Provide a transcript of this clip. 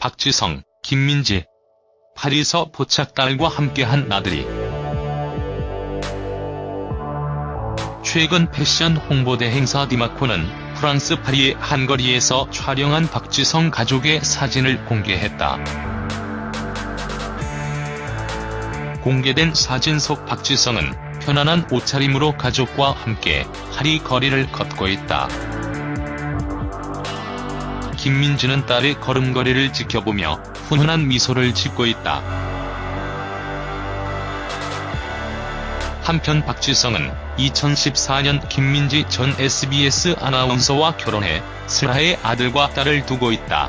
박지성, 김민지. 파리서 포착 딸과 함께한 나들이. 최근 패션 홍보대 행사 디마코는 프랑스 파리의 한 거리에서 촬영한 박지성 가족의 사진을 공개했다. 공개된 사진 속 박지성은 편안한 옷차림으로 가족과 함께 파리 거리를 걷고 있다. 김민지는 딸의 걸음걸이를 지켜보며 훈훈한 미소를 짓고 있다. 한편 박지성은 2014년 김민지 전 SBS 아나운서와 결혼해 슬하의 아들과 딸을 두고 있다.